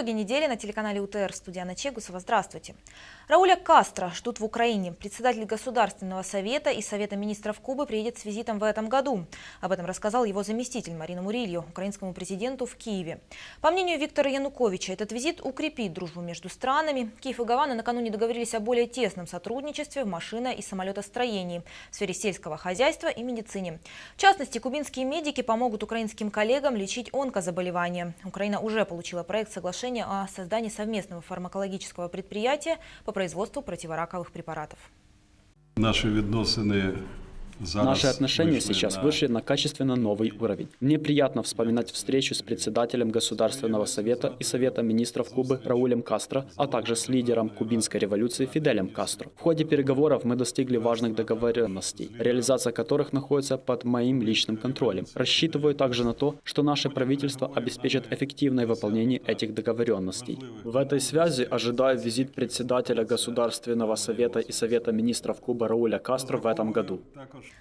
Итоги недели на телеканале УТР. Студия Анна Чегусова. Здравствуйте. Рауля Кастро ждут в Украине. Председатель Государственного совета и Совета министров Кубы приедет с визитом в этом году. Об этом рассказал его заместитель Марина Мурилью, украинскому президенту в Киеве. По мнению Виктора Януковича, этот визит укрепит дружбу между странами. Киев и Гавана накануне договорились о более тесном сотрудничестве в машино- и самолетостроении, в сфере сельского хозяйства и медицине. В частности, кубинские медики помогут украинским коллегам лечить онкозаболевания. Украина уже получила проект соглашения соглашение о создании совместного фармакологического предприятия по производству противораковых препаратов. Наши відносини Наши отношения сейчас вышли на качественно новый уровень. Мне приятно вспоминать встречу с председателем Государственного совета и Совета министров Кубы Раулем Кастро, а также с лидером кубинской революции Фиделем Кастро. В ходе переговоров мы достигли важных договоренностей, реализация которых находится под моим личным контролем. Рассчитываю также на то, что наше правительство обеспечит эффективное выполнение этих договоренностей. В этой связи ожидаю визит председателя Государственного совета и Совета министров Кубы Рауля Кастро в этом году.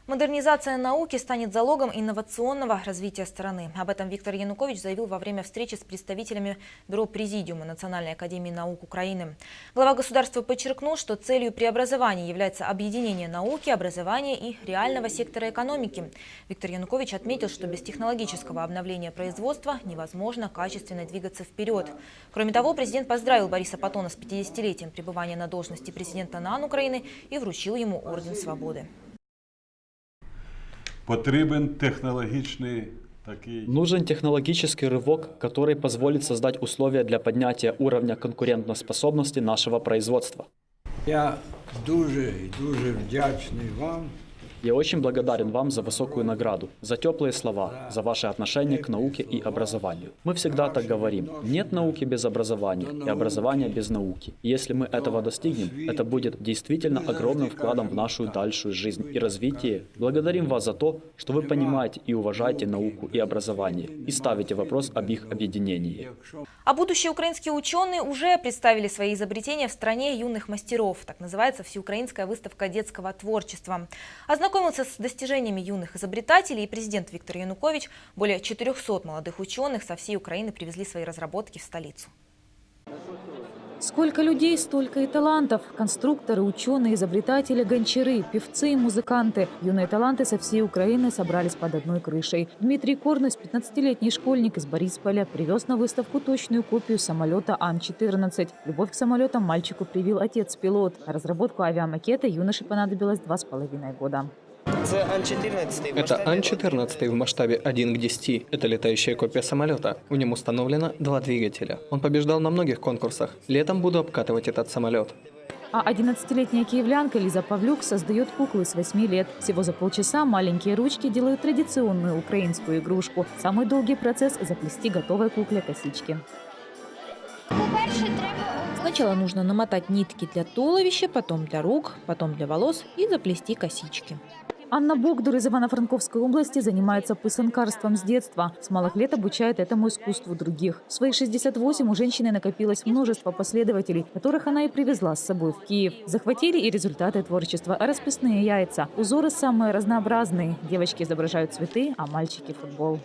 Модернизация науки станет залогом инновационного развития страны. Об этом Виктор Янукович заявил во время встречи с представителями Бюро Президиума Национальной академии наук Украины. Глава государства подчеркнул, что целью преобразования является объединение науки, образования и реального сектора экономики. Виктор Янукович отметил, что без технологического обновления производства невозможно качественно двигаться вперед. Кроме того, президент поздравил Бориса Патона с 50-летием пребывания на должности президента НАН Украины и вручил ему Орден Свободы Потрібен технологічний такий. Нужен технологический рывок, который позволит создать условия для поднятия уровня конкурентоспособности нашего производства. Я дуже і дуже вдячний вам. я очень благодарен вам за высокую награду, за теплые слова, за ваше отношение к науке и образованию. Мы всегда так говорим. Нет науки без образования и образования без науки. И если мы этого достигнем, это будет действительно огромным вкладом в нашу дальшую жизнь и развитие. Благодарим вас за то, что вы понимаете и уважаете науку и образование и ставите вопрос об их объединении. А будущие украинские ученые уже представили свои изобретения в стране юных мастеров. Так называется всеукраинская выставка детского творчества. Ознакомился с достижениями юных изобретателей и президент Виктор Янукович. Более 400 молодых ученых со всей Украины привезли свои разработки в столицу. Сколько людей, столько и талантов. Конструкторы, ученые, изобретатели, гончары, певцы и музыканты. Юные таланты со всей Украины собрались под одной крышей. Дмитрий Корнус, 15-летний школьник из Борисполя, привез на выставку точную копию самолета Ан-14. Любовь к самолетам мальчику привил отец-пилот. На разработку авиамакета юноше понадобилось два с половиной года. Это Ан-14 в масштабе 1 к 10. Это летающая копия самолета. В нем установлено два двигателя. Он побеждал на многих конкурсах. Летом буду обкатывать этот самолет. А 11-летняя киевлянка Лиза Павлюк создает куклы с 8 лет. Всего за полчаса маленькие ручки делают традиционную украинскую игрушку. Самый долгий процесс – заплести готовой кукле косички. Сначала нужно намотать нитки для туловища, потом для рук, потом для волос и заплести косички. Анна Богдур из Ивано-Франковской области занимается пысанкарством с детства. С малых лет обучает этому искусству других. В свои 68 у женщины накопилось множество последователей, которых она и привезла с собой в Киев. Захватили и результаты творчества, а расписные яйца. Узоры самые разнообразные. Девочки изображают цветы, а мальчики – футбол.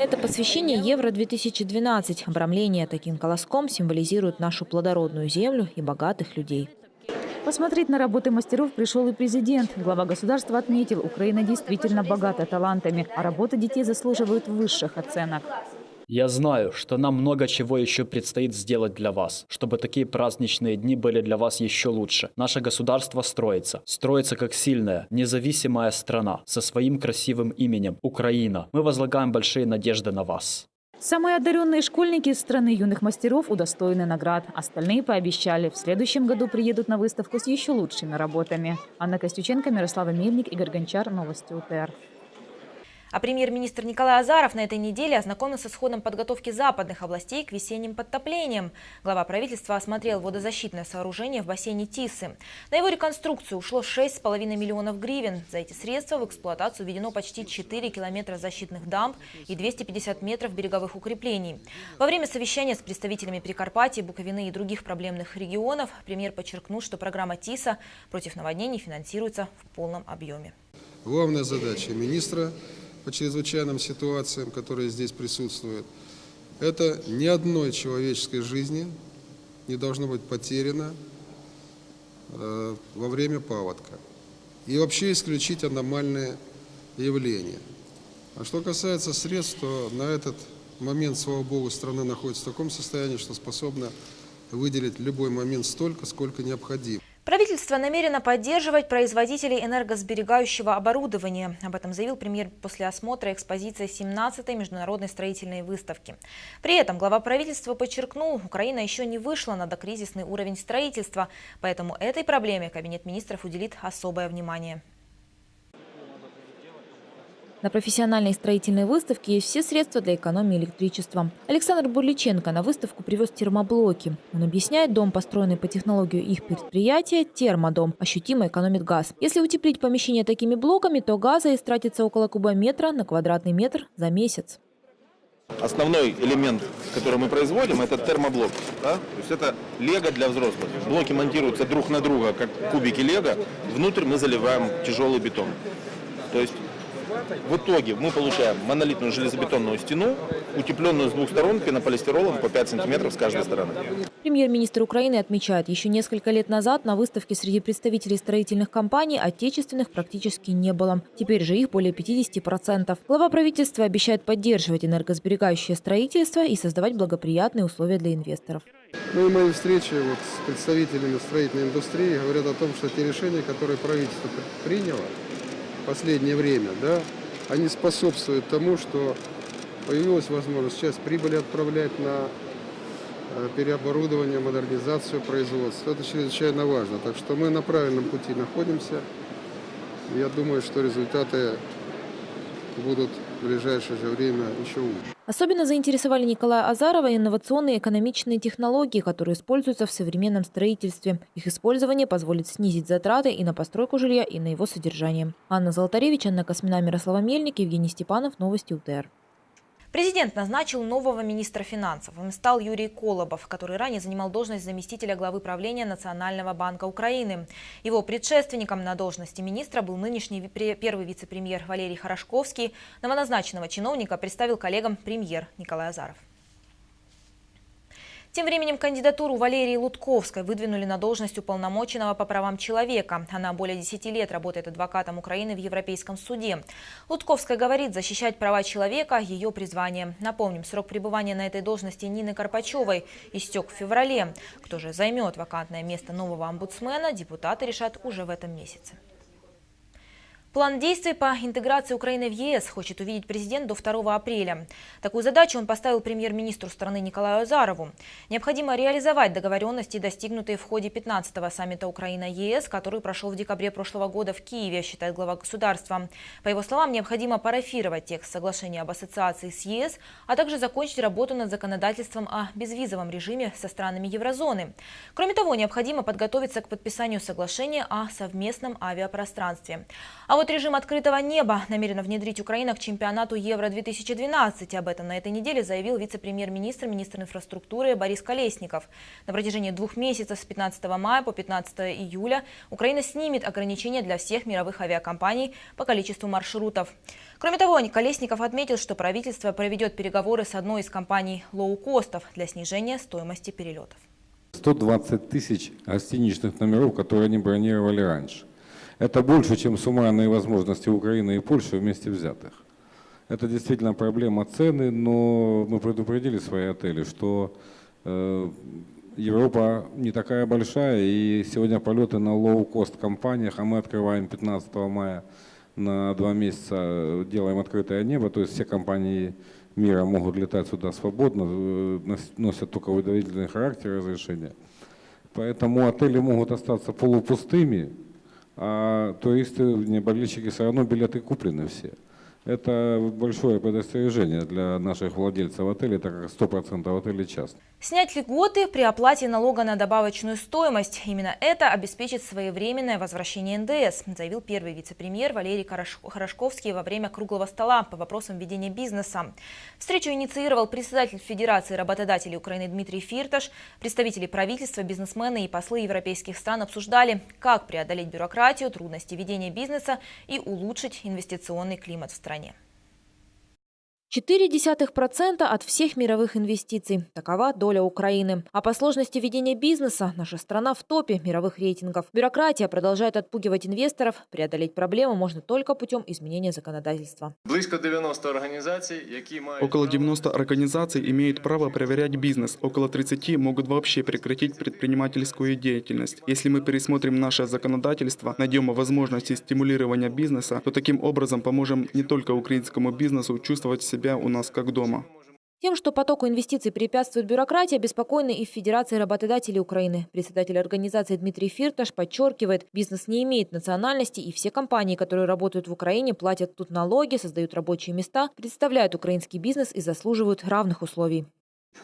Это посвящение Евро-2012. Обрамление таким колоском символизирует нашу плодородную землю и богатых людей. Посмотреть на работы мастеров пришел и президент. Глава государства отметил, Украина действительно богата талантами, а работы детей заслуживают высших оценок. Я знаю, что нам много чего еще предстоит сделать для вас, чтобы такие праздничные дни были для вас еще лучше. Наше государство строится. Строится как сильная, независимая страна со своим красивым именем – Украина. Мы возлагаем большие надежды на вас. Самые одаренные школьники из страны юных мастеров удостоены наград. Остальные пообещали, в следующем году приедут на выставку с еще лучшими работами. Анна Костюченко, Мирослава Мельник, Игорь Гончар. Новости УТР. А премьер-министр Николай Азаров на этой неделе ознакомился с ходом подготовки западных областей к весенним подтоплениям. Глава правительства осмотрел водозащитное сооружение в бассейне Тисы. На его реконструкцию ушло 6,5 миллионов гривен. За эти средства в эксплуатацию введено почти 4 километра защитных дамб и 250 метров береговых укреплений. Во время совещания с представителями Прикарпатии, Буковины и других проблемных регионов премьер подчеркнул, что программа ТИСа против наводнений финансируется в полном объеме. Главная задача министра по чрезвычайным ситуациям, которые здесь присутствуют, Это ни одной человеческой жизни не должно быть потеряно э, во время паводка. И вообще исключить аномальные явления. А что касается средств, то на этот момент, слава богу, страна находится в таком состоянии, что способна выделить любой момент столько, сколько необходимо. Правительство намерено поддерживать производителей энергосберегающего оборудования. Об этом заявил премьер после осмотра экспозиции 17-й международной строительной выставки. При этом глава правительства подчеркнул, Украина еще не вышла на докризисный уровень строительства, поэтому этой проблеме Кабинет министров уделит особое внимание. На профессиональной строительной выставке есть все средства для экономии электричества. Александр Бурличенко на выставку привез термоблоки. Он объясняет, дом, построенный по технологии их предприятия, термодом, ощутимо экономит газ. Если утеплить помещение такими блоками, то газа истратится около кубометра на квадратный метр за месяц. Основной элемент, который мы производим, это термоблок. Да? То есть это лего для взрослых. Блоки монтируются друг на друга, как кубики лего. Внутрь мы заливаем тяжелый бетон. То есть в итоге мы получаем монолитную железобетонную стену, утепленную с двух сторон пенополистиролом по 5 сантиметров с каждой стороны. Премьер-министр Украины отмечает, еще несколько лет назад на выставке среди представителей строительных компаний отечественных практически не было. Теперь же их более 50%. Глава правительства обещает поддерживать энергосберегающее строительство и создавать благоприятные условия для инвесторов. Ну и мои встречи вот с представителями строительной индустрии говорят о том, что те решения, которые правительство приняло, последнее время, да, они способствуют тому, что появилась возможность сейчас прибыли отправлять на э, переоборудование, модернизацию производства. Это чрезвычайно важно. Так что мы на правильном пути находимся. Я думаю, что результаты будут в ближайшее же время еще лучше. Особенно заинтересовали Николая Азарова инновационные экономичные технологии, которые используются в современном строительстве. Их использование позволит снизить затраты и на постройку жилья, и на его содержание. Анна Золотаревич, Анна Космина, Мирослава Мельник, Евгений Степанов. Новости УТР. Президент назначил нового министра финансов. Им стал Юрий Колобов, который ранее занимал должность заместителя главы правления Национального банка Украины. Его предшественником на должности министра был нынешний первый вице-премьер Валерий Хорошковский. Новоназначенного чиновника представил коллегам премьер Николай Азаров. Тем временем кандидатуру Валерии Лутковской выдвинули на должность уполномоченного по правам человека. Она более 10 лет работает адвокатом Украины в Европейском суде. Лутковская говорит, защищать права человека – ее призвание. Напомним, срок пребывания на этой должности Нины Карпачевой истек в феврале. Кто же займет вакантное место нового омбудсмена, депутаты решат уже в этом месяце. План действий по интеграции Украины в ЕС хочет увидеть президент до 2 апреля. Такую задачу он поставил премьер-министру страны Николаю Азарову. Необходимо реализовать договоренности, достигнутые в ходе 15-го саммита Украина-ЕС, который прошел в декабре прошлого года в Киеве, считает глава государства. По его словам, необходимо парафировать текст соглашения об ассоциации с ЕС, а также закончить работу над законодательством о безвизовом режиме со странами еврозоны. Кроме того, необходимо подготовиться к подписанию соглашения о совместном авиапространстве. А вот вот режим открытого неба намерена внедрить Украина к чемпионату Евро-2012. Об этом на этой неделе заявил вице-премьер-министр, министр инфраструктуры Борис Колесников. На протяжении двух месяцев с 15 мая по 15 июля Украина снимет ограничения для всех мировых авиакомпаний по количеству маршрутов. Кроме того, Колесников отметил, что правительство проведет переговоры с одной из компаний лоукостов для снижения стоимости перелетов. 120 тысяч гостиничных номеров, которые они бронировали раньше. Это больше, чем суммарные возможности Украины и Польши вместе взятых. Это действительно проблема цены, но мы предупредили свои отели, что э, Европа не такая большая, и сегодня полеты на лоу-кост компаниях, а мы открываем 15 мая на два месяца, делаем открытое небо, то есть все компании мира могут летать сюда свободно, э, носят только уведомительный характер разрешения. Поэтому отели могут остаться полупустыми, а туристы, не болельщики, все равно билеты куплены все. Это большое предостережение для наших владельцев отелей, так как 100% отелей частные. Снять льготы при оплате налога на добавочную стоимость. Именно это обеспечит своевременное возвращение НДС, заявил первый вице-премьер Валерий Хорошковский во время круглого стола по вопросам ведения бизнеса. Встречу инициировал председатель Федерации работодателей Украины Дмитрий Фирташ. Представители правительства, бизнесмены и послы европейских стран обсуждали, как преодолеть бюрократию, трудности ведения бизнеса и улучшить инвестиционный климат в стране стране. 0,4% от всех мировых инвестиций. Такова доля Украины. А по сложности ведения бизнеса наша страна в топе мировых рейтингов. Бюрократия продолжает отпугивать инвесторов. Преодолеть проблему можно только путем изменения законодательства. Близько 90 організацій, які мають Около право 90 организаций имеют право проверять бизнес, около 30 могут вообще прекратить предпринимательскую деятельность. Если мы пересмотрим наше законодательство, найдем возможности стимулирования бизнеса, то таким образом поможем не только украинскому бизнесу чувствовать себя у нас как дома. Тем, что потоку инвестиций препятствует бюрократия, обеспокоены и в Федерации работодателей Украины. Председатель организации Дмитрий Фирташ подчеркивает, бизнес не имеет национальности, и все компании, которые работают в Украине, платят тут налоги, создают рабочие места, представляют украинский бизнес и заслуживают равных условий.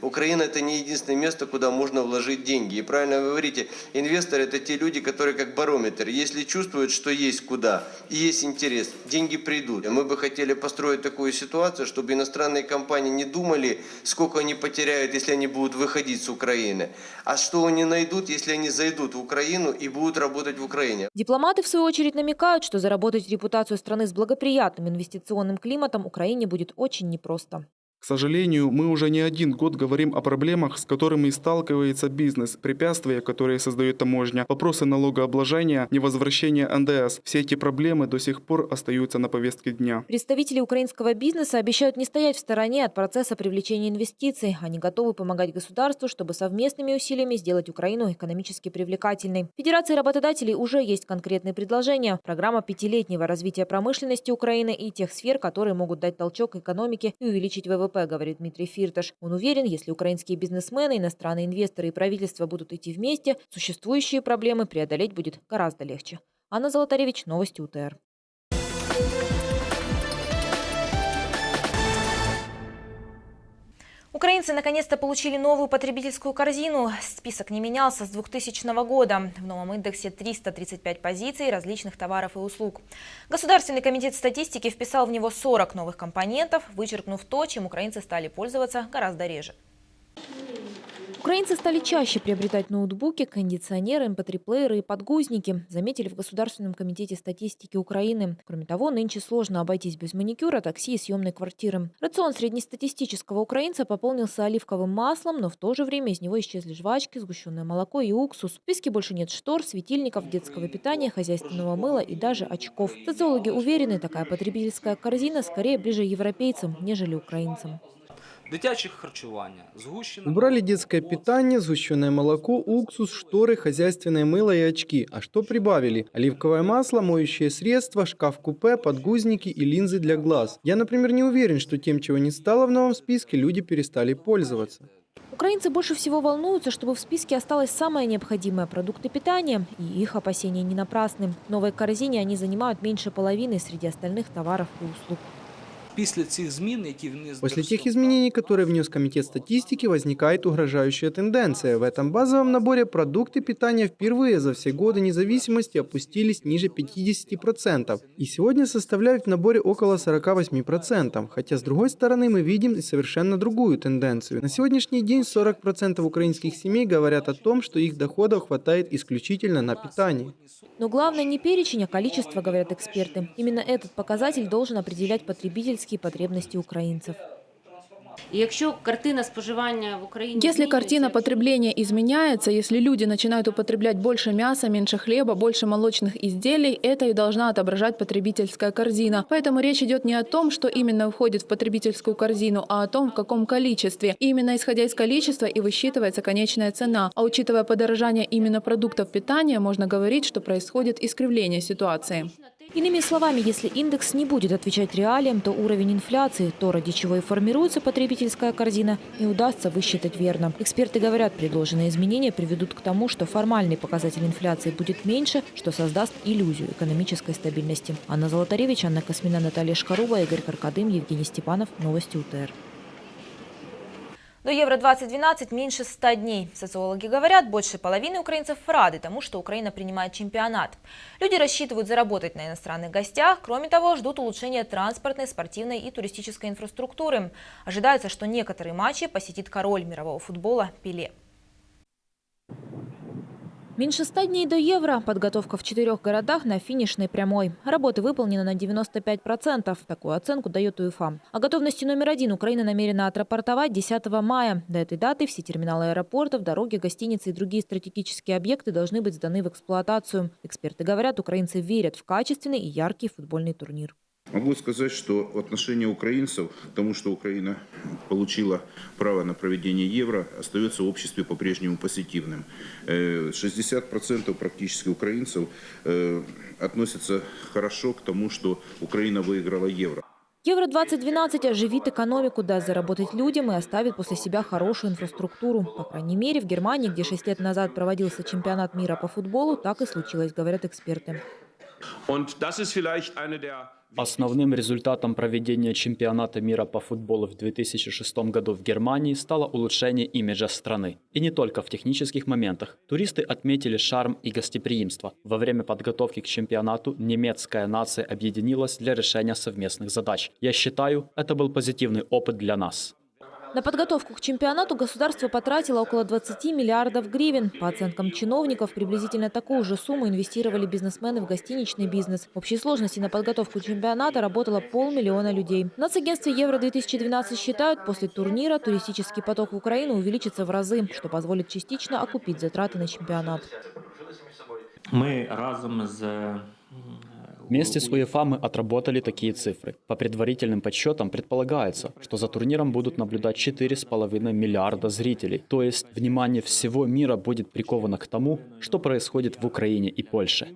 Украина это не единственное место, куда можно вложить деньги. И правильно вы говорите, инвесторы это те люди, которые как барометр. Если чувствуют, что есть куда и есть интерес, деньги придут. Мы бы хотели построить такую ситуацию, чтобы иностранные компании не думали, сколько они потеряют, если они будут выходить с Украины, а что они найдут, если они зайдут в Украину и будут работать в Украине. Дипломаты, в свою очередь, намекают, что заработать репутацию страны с благоприятным инвестиционным климатом Украине будет очень непросто. К сожалению, мы уже не один год говорим о проблемах, с которыми сталкивается бизнес, препятствия, которые создает таможня, вопросы налогообложения, невозвращение НДС. Все эти проблемы до сих пор остаются на повестке дня. Представители украинского бизнеса обещают не стоять в стороне от процесса привлечения инвестиций. Они готовы помогать государству, чтобы совместными усилиями сделать Украину экономически привлекательной. Федерации работодателей уже есть конкретные предложения. Программа пятилетнего развития промышленности Украины и тех сфер, которые могут дать толчок экономике и увеличить ВВП, говорит Дмитрий Фирташ. Он уверен, если украинские бизнесмены, иностранные инвесторы и правительство будут идти вместе, существующие проблемы преодолеть будет гораздо легче. Анна Золотаревич, Новости УТР. Украинцы наконец-то получили новую потребительскую корзину. Список не менялся с 2000 года. В новом индексе 335 позиций различных товаров и услуг. Государственный комитет статистики вписал в него 40 новых компонентов, вычеркнув то, чем украинцы стали пользоваться гораздо реже. Украинцы стали чаще приобретать ноутбуки, кондиционеры, mp3-плееры и подгузники, заметили в Государственном комитете статистики Украины. Кроме того, нынче сложно обойтись без маникюра, такси и съемной квартиры. Рацион среднестатистического украинца пополнился оливковым маслом, но в то же время из него исчезли жвачки, сгущенное молоко и уксус. В списке больше нет штор, светильников, детского питания, хозяйственного мыла и даже очков. Социологи уверены, такая потребительская корзина скорее ближе европейцам, нежели украинцам. Дитяче харчування, згущене Убрали детское питание, сгущенное молоко, уксус, шторы, хозяйственное мыло и очки. А что прибавили? Оливковое масло, моющее средство, шкаф-купе, подгузники и линзы для глаз. Я, например, не уверен, что тем, чего не стало в новом списке, люди перестали пользоваться. Украинцы больше всего волнуются, чтобы в списке осталось самое необходимое – продукты питания. И их опасения не напрасны. В новой корзине они занимают меньше половины среди остальных товаров и услуг. після цих змін, які вниз После тех изменений, которые внес Комитет статистики, возникает угрожающая тенденция. В этом базовом наборе продукты питания впервые за все годы независимости опустились ниже 50% и сегодня составляют в наборе около 48%. Хотя, с другой стороны, мы видим и совершенно другую тенденцию. На сегодняшний день 40% украинских семей говорят о том, что их доходов хватает исключительно на питание. Но главное не перечень, а количество, говорят эксперты. Именно этот показатель должен определять потребительские потребности украинцев. І якщо картина споживання в Україні Если картина змінюється, потребления изменяется, если люди начинают употреблять больше мяса, меньше хлеба, больше молочных изделий, это и должна отображать потребительская корзина. Поэтому речь идет не о том, что именно входит в потребительскую корзину, а о том, в каком количестве. И именно исходя из количества и высчитывается конечная цена. А учитывая подорожание именно продуктов питания, можно говорить, что происходит искривление ситуации. Иными словами, если индекс не будет отвечать реалиям, то уровень инфляции, то, ради чего и формируется потребительская корзина, не удастся высчитать верно. Эксперты говорят, предложенные изменения приведут к тому, что формальный показатель инфляции будет меньше, что создаст иллюзию экономической стабильности. Анна Золотаревич, Анна Космина, Наталья Шкаруба, Игорь Каркадым, Евгений Степанов. Новости УТР. До Евро-2012 меньше 100 дней. Социологи говорят, больше половины украинцев рады тому, что Украина принимает чемпионат. Люди рассчитывают заработать на иностранных гостях. Кроме того, ждут улучшения транспортной, спортивной и туристической инфраструктуры. Ожидается, что некоторые матчи посетит король мирового футбола Пеле. Меньше 100 дней до Евро. Подготовка в четырех городах на финишной прямой. Работы выполнены на 95%. Такую оценку дает УЕФА. О готовности номер один Украина намерена отрапортовать 10 мая. До этой даты все терминалы аэропортов, дороги, гостиницы и другие стратегические объекты должны быть сданы в эксплуатацию. Эксперты говорят, украинцы верят в качественный и яркий футбольный турнир. Могу сказать, что отношение украинцев к тому, что Украина получила право на проведение евро, остается в обществе по-прежнему позитивным. 60% практически украинцев относятся хорошо к тому, что Украина выиграла евро. Евро-2012 оживит экономику, даст заработать людям и оставит после себя хорошую инфраструктуру. По крайней мере, в Германии, где 6 лет назад проводился чемпионат мира по футболу, так и случилось, говорят эксперты. Основным результатом проведения чемпионата мира по футболу в 2006 году в Германии стало улучшение имиджа страны. И не только в технических моментах. Туристы отметили шарм и гостеприимство. Во время подготовки к чемпионату немецкая нация объединилась для решения совместных задач. Я считаю, это был позитивный опыт для нас. На подготовку к чемпионату государство потратило около 20 миллиардов гривен. По оценкам чиновников, приблизительно такую же сумму инвестировали бизнесмены в гостиничный бизнес. В общей сложности на подготовку чемпионата работало полмиллиона людей. В нацагентстве Евро-2012 считают, после турнира туристический поток в Украину увеличится в разы, что позволит частично окупить затраты на чемпионат. Мы разом с Вместе с УЕФА мы отработали такие цифры. По предварительным подсчетам предполагается, что за турниром будут наблюдать 4,5 миллиарда зрителей. То есть внимание всего мира будет приковано к тому, что происходит в Украине и Польше.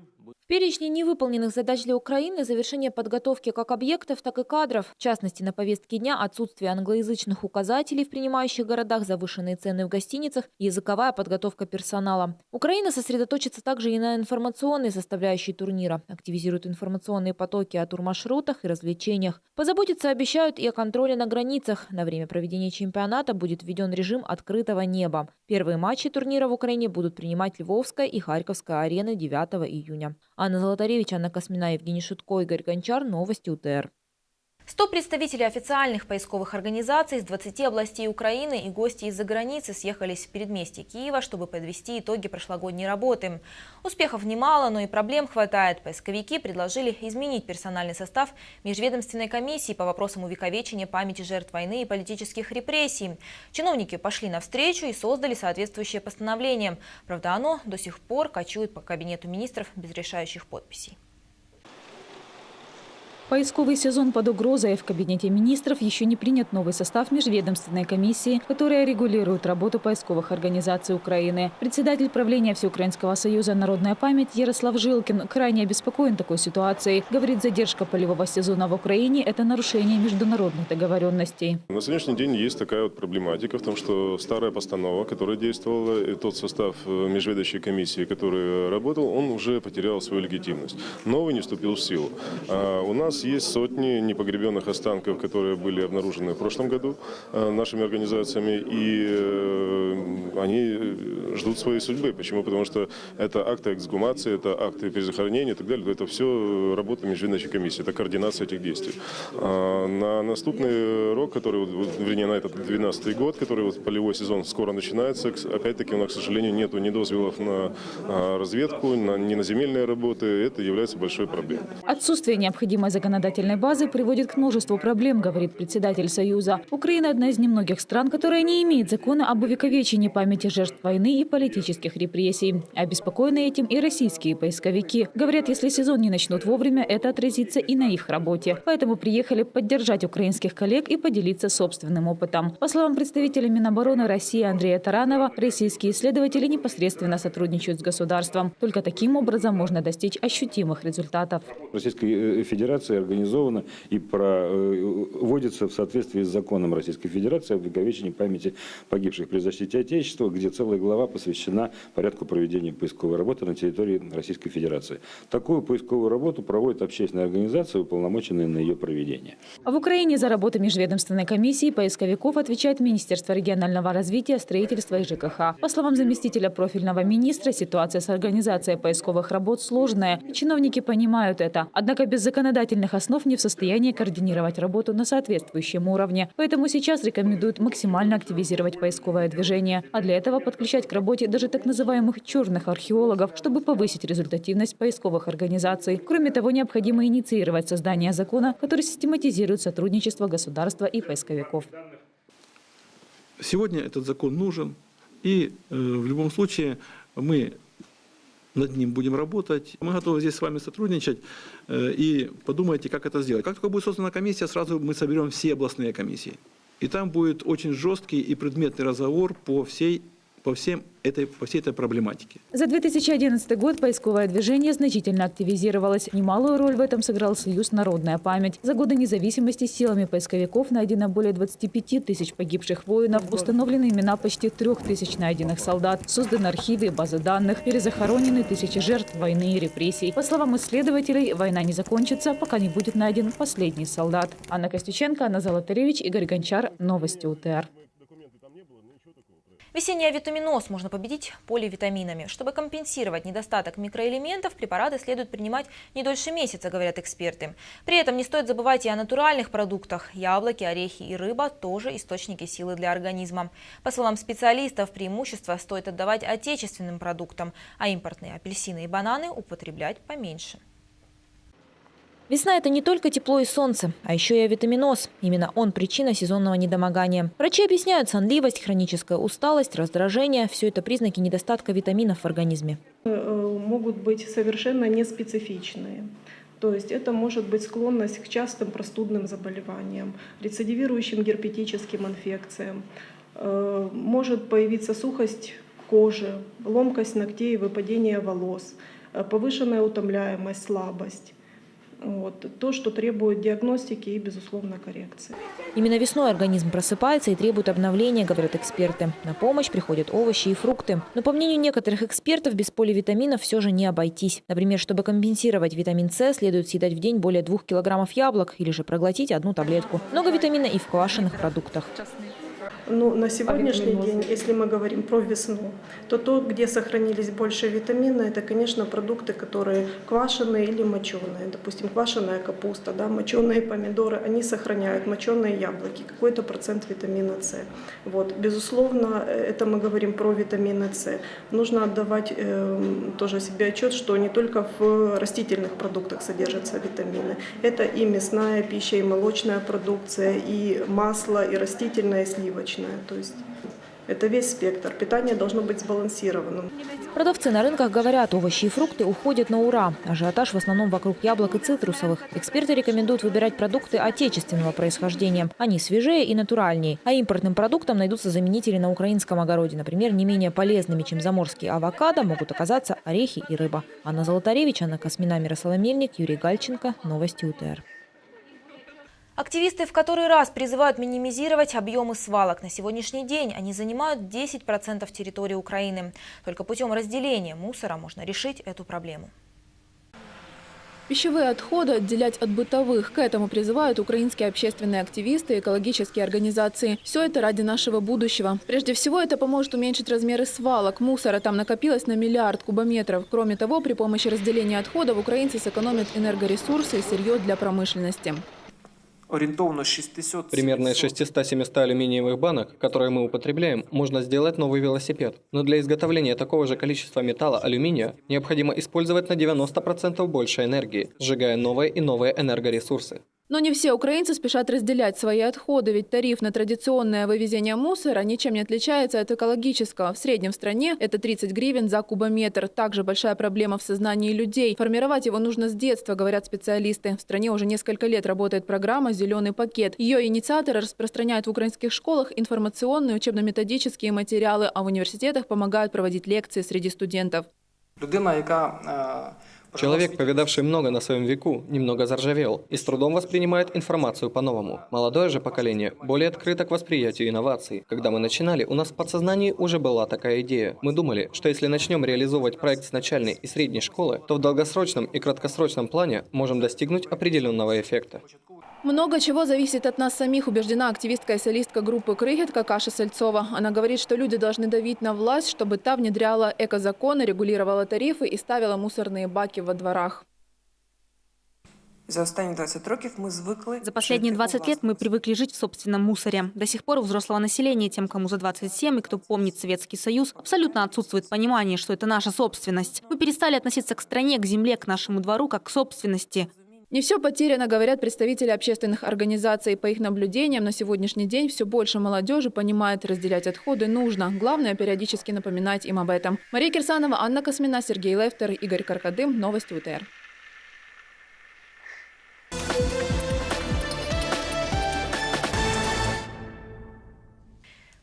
В перечне невыполненных задач для Украины завершение подготовки как объектов, так и кадров. В частности, на повестке дня отсутствие англоязычных указателей в принимающих городах, завышенные цены в гостиницах языковая подготовка персонала. Украина сосредоточится также и на информационной составляющей турнира. Активизирует информационные потоки о турмаршрутах и развлечениях. Позаботиться обещают и о контроле на границах. На время проведения чемпионата будет введен режим открытого неба. Первые матчи турнира в Украине будут принимать Львовская и Харьковская арены 9 июня. Анна Золотаревич, Анна Космина, Евгений Шутко, Игорь Гончар. Новости УТР. 100 представителей официальных поисковых организаций из 20 областей Украины и гости из-за границы съехались в предместье Киева, чтобы подвести итоги прошлогодней работы. Успехов немало, но и проблем хватает. Поисковики предложили изменить персональный состав межведомственной комиссии по вопросам увековечения памяти жертв войны и политических репрессий. Чиновники пошли навстречу и создали соответствующее постановление. Правда, оно до сих пор кочует по кабинету министров без решающих подписей. Поисковый сезон под угрозой. В Кабинете министров еще не принят новый состав межведомственной комиссии, которая регулирует работу поисковых организаций Украины. Председатель правления Всеукраинского союза «Народная память» Ярослав Жилкин крайне обеспокоен такой ситуацией. Говорит, задержка полевого сезона в Украине – это нарушение международных договоренностей. На сегодняшний день есть такая вот проблематика в том, что старая постанова, которая действовала, и тот состав э, межведущей комиссии, который работал, он уже потерял свою легитимность. Новый не вступил в силу. А у нас нас есть сотни непогребенных останков, которые были обнаружены в прошлом году э, нашими организациями, и э, они ждут своей судьбы. Почему? Потому что это акты эксгумации, это акты перезахоронения и так далее. Это все работа межведомственной комиссии, это координация этих действий. А на наступный рок, который, вернее, на этот 12 год, который вот полевой сезон скоро начинается, опять-таки у нас, к сожалению, нет ни дозволов на а, разведку, ни на земельные работы. Это является большой проблемой. Отсутствие необходимой законодательной законодательной базы приводит к множеству проблем, говорит председатель Союза. Украина – одна из немногих стран, которая не имеет закона об увековечении памяти жертв войны и политических репрессий. Обеспокоены этим и российские поисковики. Говорят, если сезон не начнут вовремя, это отразится и на их работе. Поэтому приехали поддержать украинских коллег и поделиться собственным опытом. По словам представителя Минобороны России Андрея Таранова, российские исследователи непосредственно сотрудничают с государством. Только таким образом можно достичь ощутимых результатов. Российская Федерация Федерации организована и проводится э, в соответствии с законом Российской Федерации об увековечении памяти погибших при защите Отечества, где целая глава посвящена порядку проведения поисковой работы на территории Российской Федерации. Такую поисковую работу проводит общественная организация, уполномоченная на ее проведение. В Украине за работу межведомственной комиссии поисковиков отвечает Министерство регионального развития, строительства и ЖКХ. По словам заместителя профильного министра, ситуация с организацией поисковых работ сложная. Чиновники понимают это. Однако без законодательных федеральных основ не в состоянии координировать работу на соответствующем уровне. Поэтому сейчас рекомендуют максимально активизировать поисковое движение, а для этого подключать к работе даже так называемых черных археологов, чтобы повысить результативность поисковых организаций. Кроме того, необходимо инициировать создание закона, который систематизирует сотрудничество государства и поисковиков. Сегодня этот закон нужен, и э, в любом случае мы над ним будем работать. Мы готовы здесь с вами сотрудничать э, и подумайте, как это сделать. Как только будет создана комиссия, сразу мы соберем все областные комиссии. И там будет очень жесткий и предметный разговор по всей по, всем этой, по всей этой проблематике. За 2011 год поисковое движение значительно активизировалось. Немалую роль в этом сыграл Союз «Народная память». За годы независимости силами поисковиков найдено более 25 тысяч погибших воинов, установлены имена почти трех тысяч найденных солдат, созданы архивы и базы данных, перезахоронены тысячи жертв войны и репрессий. По словам исследователей, война не закончится, пока не будет найден последний солдат. Анна Костюченко, Анна Золотаревич, Игорь Гончар. Новости УТР. Весенний авитаминоз можно победить поливитаминами. Чтобы компенсировать недостаток микроэлементов, препараты следует принимать не дольше месяца, говорят эксперты. При этом не стоит забывать и о натуральных продуктах. Яблоки, орехи и рыба – тоже источники силы для организма. По словам специалистов, преимущество стоит отдавать отечественным продуктам, а импортные апельсины и бананы употреблять поменьше. Весна – это не только тепло и солнце, а еще и авитаминоз. Именно он – причина сезонного недомогания. Врачи объясняют сонливость, хроническая усталость, раздражение – все это признаки недостатка витаминов в организме. Э, могут быть совершенно неспецифичные. То есть это может быть склонность к частым простудным заболеваниям, рецидивирующим герпетическим инфекциям. Э, может появиться сухость кожи, ломкость ногтей, выпадение волос, э, повышенная утомляемость, слабость. Вот. То, что требует диагностики и, безусловно, коррекции. Именно весной организм просыпается и требует обновления, говорят эксперты. На помощь приходят овощи и фрукты. Но, по мнению некоторых экспертов, без поливитаминов все же не обойтись. Например, чтобы компенсировать витамин С, следует съедать в день более двух килограммов яблок или же проглотить одну таблетку. Много витамина и в квашеных продуктах. Ну, на сегодняшний день, если мы говорим про весну, то то, где сохранились больше витамина, это, конечно, продукты, которые квашеные или моченые. Допустим, квашеная капуста, да, моченые помидоры, они сохраняют, моченые яблоки, какой-то процент витамина С. Вот. Безусловно, это мы говорим про витамины С. Нужно отдавать э, тоже себе отчет, что не только в растительных продуктах содержатся витамины. Это и мясная пища, и молочная продукция, и масло, и растительное, и сливочное молочное. То есть это весь спектр. Питание должно быть сбалансированным. Продавцы на рынках говорят, овощи и фрукты уходят на ура. Ажиотаж в основном вокруг яблок и цитрусовых. Эксперты рекомендуют выбирать продукты отечественного происхождения. Они свежее и натуральнее. А импортным продуктам найдутся заменители на украинском огороде. Например, не менее полезными, чем заморские авокадо, могут оказаться орехи и рыба. Анна Золотаревич, Анна Космина, Мирослава Мельник, Юрий Гальченко. Новости УТР. Активисты в который раз призывают минимизировать объемы свалок. На сегодняшний день они занимают 10% территории Украины. Только путем разделения мусора можно решить эту проблему. Пищевые отходы отделять от бытовых. К этому призывают украинские общественные активисты и экологические организации. Все это ради нашего будущего. Прежде всего, это поможет уменьшить размеры свалок. Мусора там накопилось на миллиард кубометров. Кроме того, при помощи разделения отходов украинцы сэкономят энергоресурсы и сырье для промышленности. Примерно из 600-700 алюминиевых банок, которые мы употребляем, можно сделать новый велосипед. Но для изготовления такого же количества металла алюминия необходимо использовать на 90% больше энергии, сжигая новые и новые энергоресурсы. Но не все украинцы спешат разделять свои отходы, ведь тариф на традиционное вывезение мусора ничем не отличается от экологического. В среднем в стране это 30 гривен за кубометр. Также большая проблема в сознании людей. Формировать его нужно с детства, говорят специалисты. В стране уже несколько лет работает программа «Зеленый пакет». Ее инициаторы распространяют в украинских школах информационные учебно-методические материалы, а в университетах помогают проводить лекции среди студентов. Людина, яка Человек, повидавший много на своем веку, немного заржавел и с трудом воспринимает информацию по-новому. Молодое же поколение более открыто к восприятию инноваций. Когда мы начинали, у нас в подсознании уже была такая идея. Мы думали, что если начнем реализовывать проект с начальной и средней школы, то в долгосрочном и краткосрочном плане можем достигнуть определенного эффекта. Много чего зависит от нас самих, убеждена активистка и солистка группы «Крыгетка» Каша Сальцова. Она говорит, что люди должны давить на власть, чтобы та внедряла экозаконы, регулировала тарифы и ставила мусорные баки во дворах. За останні 20 років ми звикли За последние 20 лет мы привыкли жить в собственном мусоре. До сих пор у взрослого населения, тем, кому за 27 и кто помнит Советский Союз, абсолютно отсутствует понимание, что это наша собственность. Мы перестали относиться к стране, к земле, к нашему двору, как к собственности. Не все потеряно, говорят представители общественных организаций. По их наблюдениям, на сегодняшний день все больше молодежи понимает, разделять отходы нужно. Главное, периодически напоминать им об этом. Мария Кирсанова, Анна Космина, Сергей Лефтер, Игорь Каркадым. Новости УТР.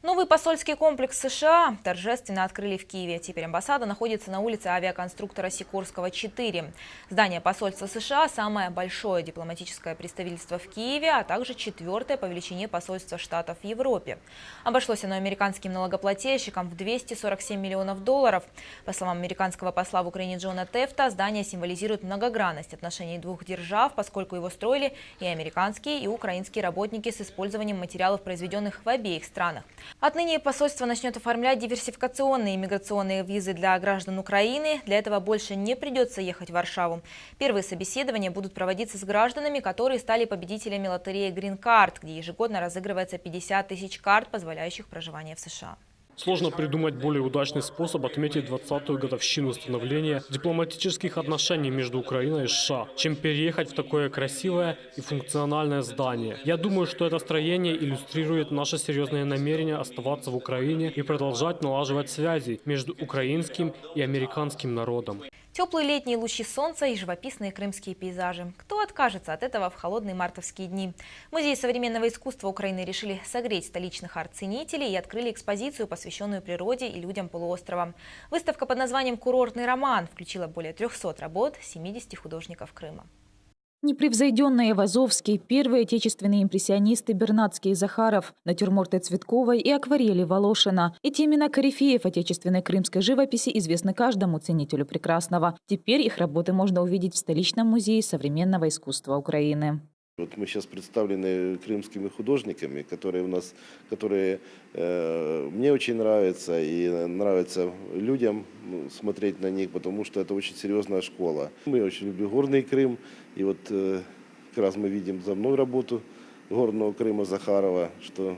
Новый посольский комплекс США торжественно открыли в Киеве. Теперь амбассада находится на улице авиаконструктора Сикорского, 4. Здание посольства США – самое большое дипломатическое представительство в Киеве, а также четвертое по величине посольства Штатов в Европе. Обошлось оно американским налогоплательщикам в 247 миллионов долларов. По словам американского посла в Украине Джона Тефта, здание символизирует многогранность отношений двух держав, поскольку его строили и американские, и украинские работники с использованием материалов, произведенных в обеих странах. Отныне посольство начнет оформлять диверсификационные иммиграционные визы для граждан Украины. Для этого больше не придется ехать в Варшаву. Первые собеседования будут проводиться с гражданами, которые стали победителями лотереи Green Card, где ежегодно разыгрывается 50 тысяч карт, позволяющих проживание в США. Сложно придумать более удачный способ отметить 20-ю годовщину становления дипломатических отношений между Украиной и США, чем переехать в такое красивое и функциональное здание. Я думаю, что это строение иллюстрирует наше серьезное намерение оставаться в Украине и продолжать налаживать связи между украинским и американским народом. Теплые летние лучи солнца и живописные крымские пейзажи. Кто откажется от этого в холодные мартовские дни? Музей современного искусства Украины решили согреть столичных арт-ценителей и открыли экспозицию, посвященную природе и людям полуострова. Выставка под названием «Курортный роман» включила более 300 работ 70 художников Крыма. Непревзойденные Вазовский, первые отечественные импрессионисты Бернацкий и Захаров, натюрморты Цветковой и акварели Волошина. Эти имена корифеев отечественной крымской живописи известны каждому ценителю прекрасного. Теперь их работы можно увидеть в столичном музее современного искусства Украины. Вот мы сейчас представлены крымскими художниками, которые у нас, которые э, мне очень нравятся и нравятся людям ну, смотреть на них, потому что это очень серьезная школа. Мы очень любим горный Крым, и вот э, как раз мы видим за мной работу горного Крыма Захарова, что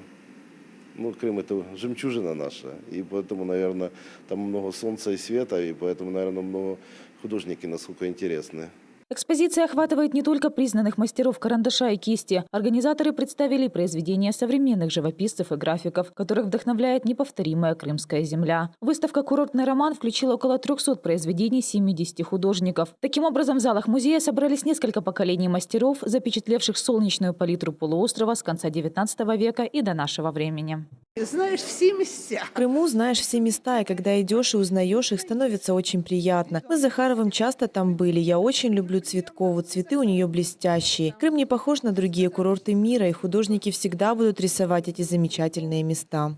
ну, Крым это жемчужина наша, и поэтому, наверное, там много солнца и света, и поэтому, наверное, много художники насколько интересны. Экспозиция охватывает не только признанных мастеров карандаша и кисти. Организаторы представили произведения современных живописцев и графиков, которых вдохновляет неповторимая крымская земля. Выставка «Курортный роман» включила около 300 произведений 70 художников. Таким образом, в залах музея собрались несколько поколений мастеров, запечатлевших солнечную палитру полуострова с конца XIX века и до нашего времени. Знаешь все места. В Крыму знаешь все места, и когда идешь и узнаешь их, становится очень приятно. Мы с Захаровым часто там были. Я очень люблю Цветкову. Цветы у нее блестящие. Крым не похож на другие курорты мира, и художники всегда будут рисовать эти замечательные места.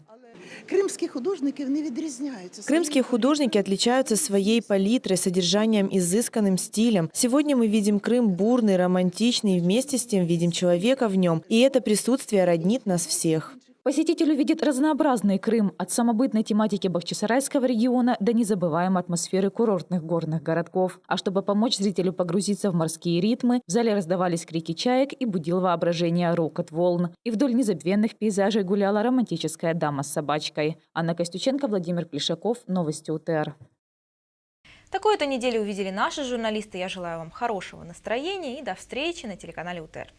Кримські художники вони відрізняються. Крымские художники отличаются своей палитрой, содержанием, изысканным стилем. Сегодня мы видим Крым бурный, романтичный, и вместе с тем видим человека в нем. И это присутствие роднит нас всех. Посетитель увидит разнообразный Крым от самобытной тематики Бахчисарайского региона до незабываемой атмосферы курортных горных городков. А чтобы помочь зрителю погрузиться в морские ритмы, в зале раздавались крики чаек и будил воображение рокот волн. И вдоль незабвенных пейзажей гуляла романтическая дама с собачкой. Анна Костюченко, Владимир Плешаков. Новости УТР. Такую-то неделю увидели наши журналисты. Я желаю вам хорошего настроения и до встречи на телеканале УТР.